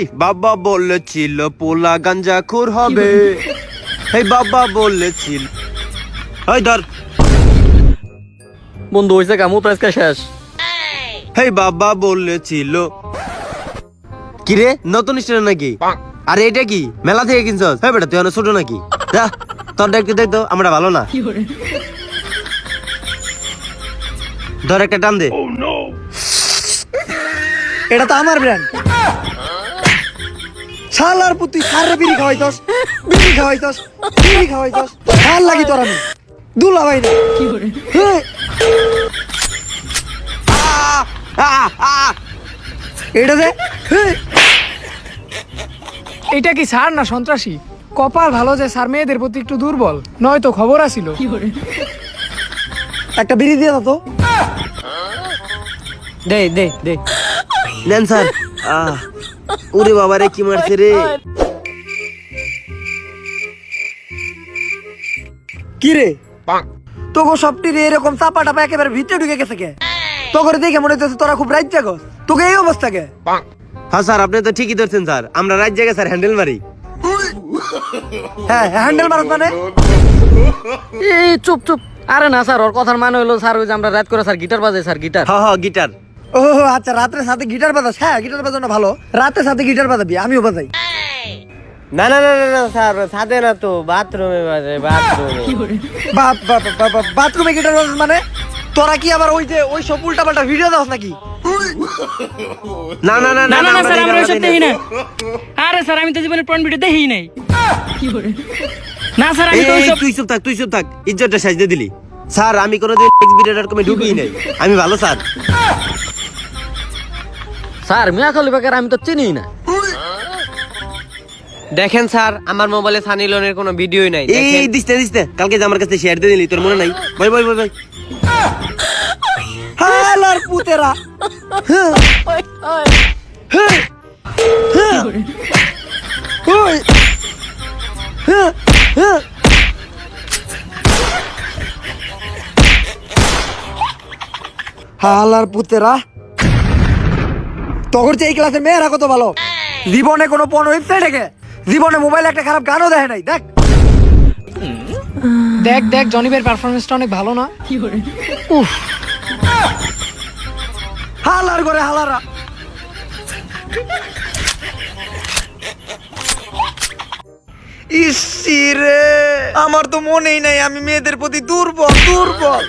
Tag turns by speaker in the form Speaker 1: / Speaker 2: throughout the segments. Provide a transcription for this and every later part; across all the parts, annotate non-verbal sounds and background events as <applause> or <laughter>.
Speaker 1: এই বাবা বলেছিল পোলা গাঞ্জা খুর হবে। এই বাবা বলেছিল। এই ধর।
Speaker 2: বন্ধু হয়েছে কামু তো আজকে শেষ?
Speaker 1: এই বাবা বলেছিল। কিরে নতুন নাকি? আরে এটা কি? মেলা থেকে কিনছস? হ্যাঁ বেটা তুই অনেক ছোট নাকি? যা তোর দেখতে দেখতো আমরা ভালো না। ধর একটা টান দে।
Speaker 3: এটা তো আমার ব্র্যান্ড শালার পুতি সারে বিড়ি খাওয়াইতস? বিড়ি খাওয়াইতস বিড়ি খাওয়াইতস? ভালো লাগি তোর আমি? দুলা ভাই না।
Speaker 1: আহ, আহ।
Speaker 3: এটা দে হ্যাঁ।
Speaker 4: এটা কি স্যার না সন্ত্রাসী? কপাল ভালো যে স্যার মেয়েদের প্রতি একটু দুর্বল নয়তো খবর আসিল
Speaker 3: একটা বিড়ি দিয়ে দাও তো।
Speaker 2: দে দে দে।
Speaker 1: নেন স্যার। আহ। ওরে বাবা রে কি মারছে রে?
Speaker 3: কি রে? তোকে সবটি রে এরকম চাপা টাপা একেবারে ভিতরে ঢুকে গেছে কে? তোকে দেখে মনে হচ্ছে তোরা খুব রাইট জাগস তোকে এই অবস্থা কে?
Speaker 1: হ্যাঁ স্যার আপনি তো ঠিকই ধরছেন স্যার। আমরা রাত জায়গায় স্যার হ্যান্ডেল মারি।
Speaker 3: হ্যাঁ হ্যান্ডেল মারত মানে?
Speaker 2: এই চুপ চুপ। আরে না স্যার ওর কথার মানে হলো স্যার ওই যে আমরা রাত করে স্যার গিটার বাজাই স্যার গিটার।
Speaker 1: হ হ গিটার।
Speaker 3: ও আচ্ছা রাত্রে সাথে গিটার বাজাস হ্যাঁ গিটার বাজানো ভালো রাতের সাথে গিটার বাজাবি আমিও বাজাই
Speaker 5: না না না না, না স্যার ছাদে না তো বাথরুমে বাজে বাথরুমে
Speaker 3: বাপ বাপ বাপ বাপ বাথরুমে গিটার বাজাস মানে তোরা কি আবার ওই যে ওই সব উল্টা পাল্টা ভিডিও দাস নাকি
Speaker 1: না না না
Speaker 6: না না না স্যার আমরা দেখি না আরে স্যার আমি তো জীবনে পয়েন্ট ভিডিও দেখি নাই না স্যার আমি তো ওইসব
Speaker 1: তুই চুপ থাক তুই চুপ থাক ইজ্জতটা সাজতে দিলি স্যার আমি কোনোদিন এক্স ভিডিওটার কমে ঢুকিই নাই আমি ভালো স্যার
Speaker 2: স্যার মিয়া খালি বেকার আমি তো চিনি না
Speaker 5: দেখেন স্যার আমার মোবাইলে সানি লিওনের কোনো ভিডিওই নাই
Speaker 1: এই
Speaker 5: দেখেন
Speaker 1: দিস দিস কালকে যে আমার কাছে শেয়ার দিয়ে দিলি তোর মনে নাই ভাই ভাই ভাই ভাই
Speaker 3: হালার পুতেরা হ্যাঁ। হ্যাঁ। হ্যাঁ। ওই। হ্যাঁ। হ্যাঁ। হালার পুতেরা তখন যে এই ক্লাসের মেয়েরা কত ভালো। জীবনে কোনো পণ ওয়েবসাইট জীবনে মোবাইলে একটা খারাপ গানও দেখে নাই। দেখ।
Speaker 4: দেখ দেখ জনিবের পারফরমেন্সটা অনেক ভালো না?
Speaker 3: হালার করে? হালারা ইসিরে আমার তো মনেই নাই আমি মেয়েদের প্রতি দুর্বল দুর্বল।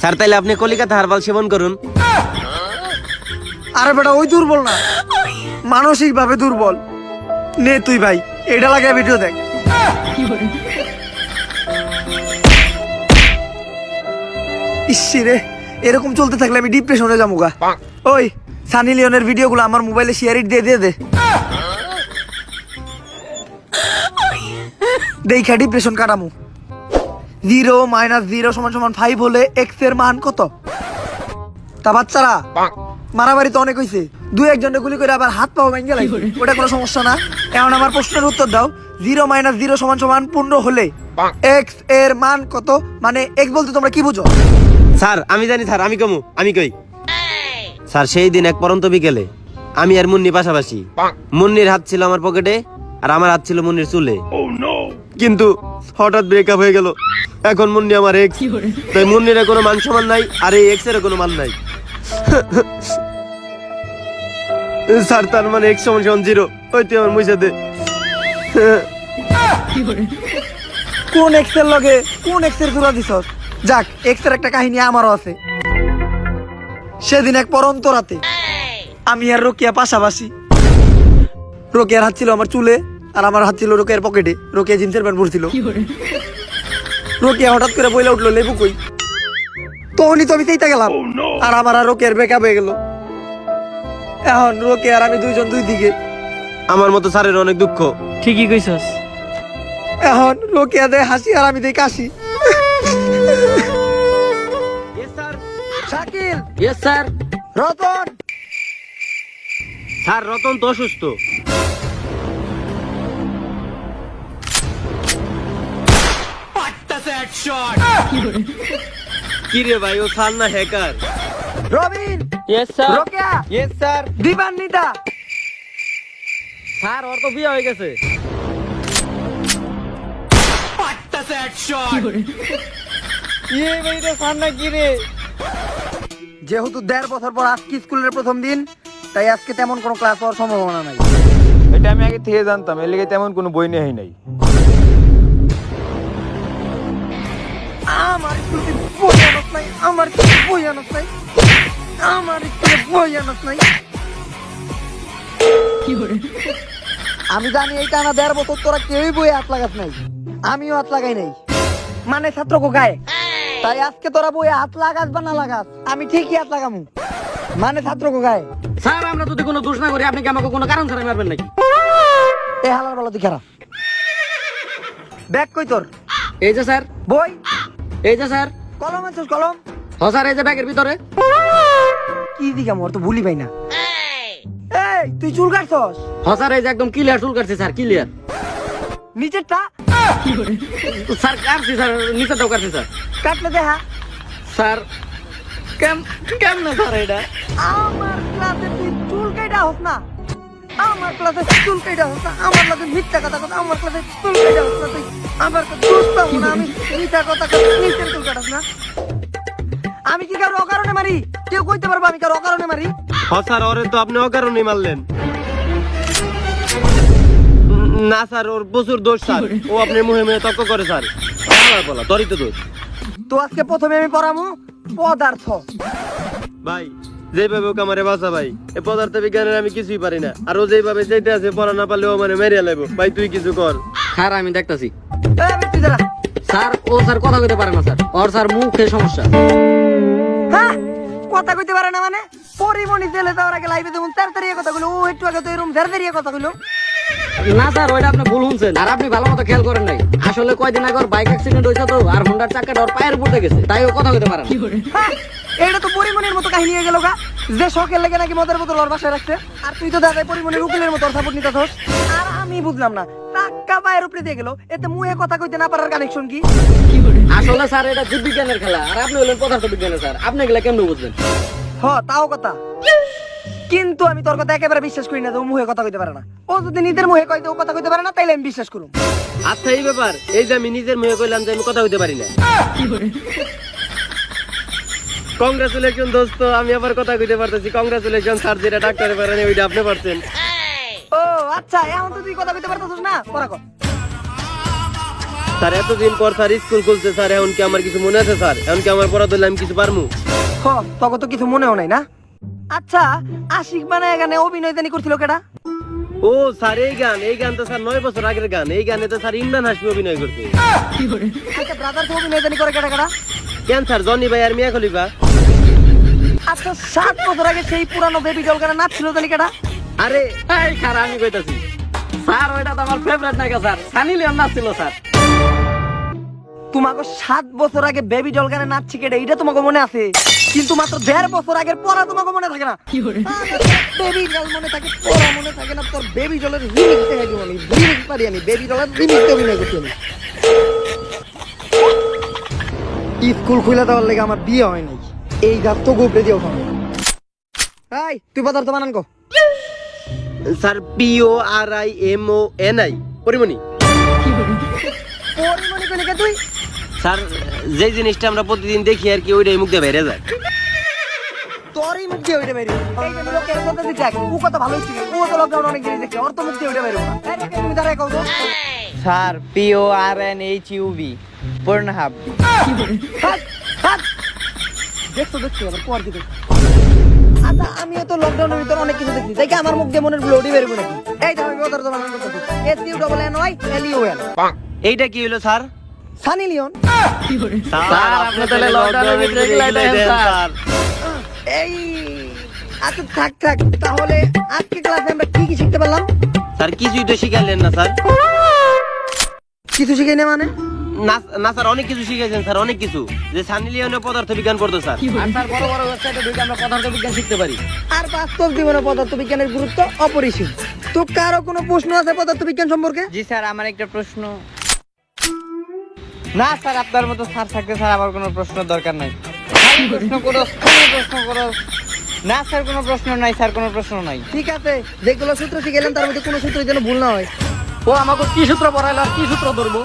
Speaker 1: স্যার তাইলে আপনি কলিকাতা হারবাল সেবন করুন।
Speaker 3: আরে বেটা ওই দুর্বল না। মানসিক ভাবে দুর্বল। নে তুই ভাই এটা লাগে ভিডিও দেখ। ইসিরে এরকম চলতে থাকলে আমি ডিপ্রেশনে যাব গা ওই সানি লিওনের ভিডিওগুলো আমার মোবাইলে শেয়ার দিয়ে দিয়ে দে। দেখা ডিপ্রেশন কাটামু। জিরো মাইনাস জিরো সমান সমান ফাইভ হলে এক্সের মান কত? তা বাচ্চারা মারামারি তো অনেক হয়েছে দুই একজনে গুলি করে আবার হাত পাও ভেঙে লাগবে ওটা কোনো সমস্যা না। এখন আমার প্রশ্নের উত্তর দাও। জিরো মাইনাস জিরো সমান সমান পূর্ণ হলে এক্সের মান কত? মানে এক্স বলতে তোমরা কি বুঝো?
Speaker 1: স্যার আমি জানি স্যার আমি কমু আমি কই? স্যার সেই দিন এক পরন্ত বিকেলে আমি আর মুন্নি পাশাপাশি। মুন্নির হাত ছিল আমার পকেটে আর আমার হাত ছিল মুন্নির চুলে। কিন্তু হঠাৎ ব্রেকআপ হয়ে গেল। এখন মুন্নি আমার এক্স তাই মুন্নির কোনো মান সমান নাই আর এই এক্সের কোনো মান নাই। স্যার তার মানে এক্স সমান সমান জিরো। ওই তুই আমার মুইসা দে।
Speaker 3: কোন এক্সের লগে কোন এক্সের জোড়া দিছস? যাক এক্সের একটা কাহিনী আমারও আছে। সেদিন এক পরন্ত রাতে আমি আর রোকিয়া পাশাপাশি। রোকিয়ার হাত ছিল আমার চুলে আর আমার হাত ছিল রোকিয়ার পকেটে। রোকিয়া জিন্সের প্যান্ট পরছিল। রোকিয়া হঠাৎ করে বইলে উঠল লেবু কই? তখনই তো আমি সেইটা গেলাম। আর আমার আর রোকিয়ার বেকআপ হয়ে গেল। এখন রোকে আর আমি দুইজন দুই দিকে।
Speaker 1: আমার মতো স্যারের অনেক দুঃখ।
Speaker 6: ঠিকই কইছস।
Speaker 3: এখন রোকিয়া দেয় হাসি আর আমি দেই কাশি। Shakil.
Speaker 2: Yes sir
Speaker 3: Ratan.
Speaker 1: Sir Ratan তো অসুস্থ। <laughs> কি রে ভাই ও না hacker
Speaker 3: Robin!
Speaker 5: Yes sir
Speaker 3: Rokeya!
Speaker 5: Yes sir
Speaker 3: Dibanwita
Speaker 2: sir ওর তো বিয়ে হয়ে গেছে।
Speaker 3: যেহেতু দেড় বছর পর আজকে স্কুলের প্রথম দিন তাই আজকে তেমন কোনো ক্লাস হওয়ার সম্ভাবনা নাই।
Speaker 7: এটা আমি আগে থেকে জানতাম এর লেগে তেমন কোনো বই নেই নাই।
Speaker 3: আমার নাই আমার বই আনত নাই আমার বই আনত নাই। আমি জানি এই টানা দেড় বছর তোরা কেউই বই হাত লাগাস নাই আমিও হাত লাগাই নাই। মানে ছাত্র গায়ে? তাই আজকে তোরা বই হাত লাগাস বা না লাগাস আমি ঠিকই হাত লাগামু। মানে ছাত্র গায়ে?
Speaker 2: স্যার আমরা যদি কোনো দোষ না করি আপনি কি আমাকে কোনো কারণ ছাড়া মারবেন নাকি?
Speaker 3: এ হালার বলা তুই খারাপ ব্যাগ কই তোর?
Speaker 2: এই যে স্যার।
Speaker 3: বই?
Speaker 2: এই যে স্যার।
Speaker 3: কলম আনছিস কলম?
Speaker 2: হ স্যার এই যে ব্যাগের ভিতরে।
Speaker 3: কি দিকে মোর তো ভুলি পাই না। এই তুই চুল কাটছস?
Speaker 2: হ স্যার এই যে একদম ক্লিয়ার চুল কাটছি স্যার ক্লিয়ার
Speaker 3: নিচেরটা?
Speaker 2: স্যার কাটছি স্যার নিচেটাও কাটছি স্যার।
Speaker 3: কাটলে দেখা।
Speaker 2: স্যার কেম কেমনে স্যার এটা?
Speaker 3: আমার ক্লাসে তুই চুল কাটা হোস না। আমার ক্লাসে চুল কাটা না আমার ক্লাসে মিথ্যা কথা কথা আমার ক্লাসে চুল কাটা না তুই। আমার কাছে দোষ পাবো না আমি মিথ্যা কথা কথা নিচের চুল কাটাস না। আমি কি কারও অকারণে মারি? কেউ কইতে পারব আমি কারও অকারণে মারি?
Speaker 1: হ স্যার ওরে তো আপনি অকারণে মারলেন। উম, না স্যার ওর প্রচুর দোষ স্যার। ও আপনার মুহে মুহে তর্ক করে স্যার। আমার বলা তোরই তো দোষ।
Speaker 3: তো আজকে প্রথমে আমি পড়ামু পদার্থ।
Speaker 1: ভাই যেভাবে ওকে আমারে বাঁচা ভাই। এই পদার্থ বিজ্ঞানের আমি কিছুই পারি না। আর ও যেভাবে যেটা আছে পড়া না পারলে ও মানে মেরিয়া লাগবো ভাই তুই কিছু কর।
Speaker 2: স্যার আমি দেখতাছি। স্যার ও স্যার কথা কইতে পারে না স্যার। ওর স্যার মুখে সমস্যা।
Speaker 3: হ্যাঁ কথা কইতে পারে না মানে? পরিমণি জেলে যাওয়ার আগে লাইভে যেমন তাড়াতাড়ি কথা কইলো ও একটু আগে তো এরকম তাড়াতাড়ি কথা কইলো
Speaker 2: না স্যার ওইটা আপনি ভুল শুনছেন। আর আপনি ভালো মতো খেয়াল করেন নাই। আসলে কয়দিন আগে ওর বাইক অ্যাক্সিডেন্ট হয়েছে তো আর হোন্ডার চাকাটা ওর পায়ের উপর গেছে। তাই ও কথা কইতে পারে না।
Speaker 3: হ্যাঁ, এটা তো পরিমণির মতো কাহিনী হয়ে গেল গা। যে শখের লেগে নাকি মদের বোতল ওর বাসায় রাখছে। আর তুই তো দাদা পরিমণির উকিলের মতো সাপোর্ট নিতে আর আমি বুঝলাম না টাকা পায়ের উপরে দিয়ে গেল। এতে মুহে কথা কইতে না পারার কানেকশন কি?
Speaker 2: আসলে স্যার এটা জীববিজ্ঞানের খেলা। আর আপনি হলেন পদার্থ বিজ্ঞানের স্যার। আপনি গেলে কেমন বুঝবেন
Speaker 3: হ তাও কথা। কিন্তু আমি তোর কথা একেবারে বিশ্বাস করি না যে ও মুহে কথা কইতে পারে না। ও যদি নিজের মুহে কইতে ও কথা কইতে পারে না তাইলে আমি বিশ্বাস করুম।
Speaker 1: আচ্ছা এই ব্যাপার। এই যে আমি নিজের মুহে কইলাম যে আমি কথা হইতে পারি না। কংগ্রাচুলেশন দোস্ত। আমি আবার কথা কইতে পারতেছি। কংগ্রাচুলেশন স্যার যেটা ডাক্তারে পারেন ওইটা আপনি পারছেন।
Speaker 3: ও আচ্ছা এখন তো তুই কথা কইতে পারতেছিস না? পড়া কর।
Speaker 1: স্যার এতদিন পর স্যার স্কুল খুলছে স্যার এখন কি আমার কিছু মনে আছে স্যার এখন কি আমার পড়া ধরলে আমি কিছু পারমু?
Speaker 3: হ তখন তো কিছু মনেও নাই না? আচ্ছা আশিক বানায় গানে অভিনয় জানি করছিল কেডা?
Speaker 1: ও স্যার এই গান এই গান তো স্যার নয় বছর আগের গান। এই গানে তো স্যার ইমরান হাসমি অভিনয় করছে।
Speaker 3: আচ্ছা ব্রাদার তো অভিনয় জানি করে কেডা কেডা?
Speaker 1: কেন স্যার জনি ভাই আর মিয়া খলিফা
Speaker 3: আচ্ছা সাত বছর আগে সেই পুরানো বেবি ডল গানে নাচছিল জানি কেডা?
Speaker 1: আরে
Speaker 2: এই খারা আমি কইতাছি। স্যার ওইটা তো আমার ফেভারিট নায়িকা স্যার। সানি লিওন নাচছিল স্যার।
Speaker 3: তোমাকে সাত বছর আগে বেবি ডল গানে নাচছি কেডা? এটা তোমাকে মনে আছে? কিন্তু মাত্র দেড় বছর আগের পড়া তোমাকে মনে থাকে না। বেবি ডল মনে থাকে পড়া মনে থাকে না তোর বেবি ডলের রিমিক্স দেখে দিব আমি। রিমিক্স পারি আমি বেবি ডলের রিমিক্স অভিনয় করছি আমি। স্কুল খুলে দেওয়ার লেগে আমার বিয়ে হয় নাই। এই গাছ তো গোপড়ে দিয়ে ওঠানো এই তুই পদার্থ বানান কো।
Speaker 1: Sir P O R I M O N I. Porimoni.
Speaker 3: Porimoni কইলে কে তুই?
Speaker 1: স্যার যে জিনিসটা আমরা প্রতিদিন দেখি আর কি ওইটাই মুখ দিয়ে বেড়ে যায়।
Speaker 3: তোরই মুখ দিয়ে ওইটা বেরিয়ে এই যে লোকের কথা দিতে ও কথা ভালোই ছিল ও তো লকডাউন অনেক জিনিস দেখছে ওর তো মুখ দিয়ে ওইটা বেরোবো না। তুমি দাঁড়ায় কও তো।
Speaker 5: Sir P O R N H U B পূর্ণহাব
Speaker 3: হাত, হাত। দেখছ দেখছ আবার পর দিকে আচ্ছা আমিও তো লকডাউনের ভিতর অনেক কিছু দেখছি। তাই কি আমার মুখ দিয়ে মনের ব্লডি বেরোবে নাকি এই দেখো আমি ওদের তোমার করতেছি S U double N Y L U L
Speaker 1: এইটা কি হলো স্যার?
Speaker 3: সানি লিওন।
Speaker 1: স্যার আপনি তাহলে লকডাউনের ভিতরে স্যার।
Speaker 3: এই আচ্ছা থাক থাক তাহলে আজকে ক্লাসে আমরা কি কি শিখতে পারলাম?
Speaker 1: স্যার কিছুই তো শিখাইলেন না স্যার।
Speaker 3: কিছু শিখাই না মানে?
Speaker 1: না স্যার অনেক কিছু শিখেছেন স্যার অনেক কিছু। যে সানি লিওনে পদার্থ বিজ্ঞান পড়তো স্যার।
Speaker 2: আর স্যার বড় বড় ওয়েবসাইটে ঢুকে আমরা পদার্থ বিজ্ঞান শিখতে পারি।
Speaker 3: আর বাস্তব জীবনে পদার্থ বিজ্ঞানের গুরুত্ব অপরিসীম। তো কারও কোনো প্রশ্ন আছে পদার্থ বিজ্ঞান সম্পর্কে?
Speaker 5: জি স্যার আমার একটা প্রশ্ন। না স্যার আপনার মতো স্যার থাকতে স্যার আমার কোনো প্রশ্ন দরকার নাই। প্রশ্ন করো প্রশ্ন করো।
Speaker 2: না স্যার কোনো প্রশ্ন নাই স্যার কোনো প্রশ্ন নাই।
Speaker 3: ঠিক আছে যেগুলো সূত্র শিখেলেন তার মধ্যে কোনো সূত্র যেন ভুল না হয়।
Speaker 2: ও আমাকে কি সূত্র পড়াইলো আর কি সূত্র ধরবো?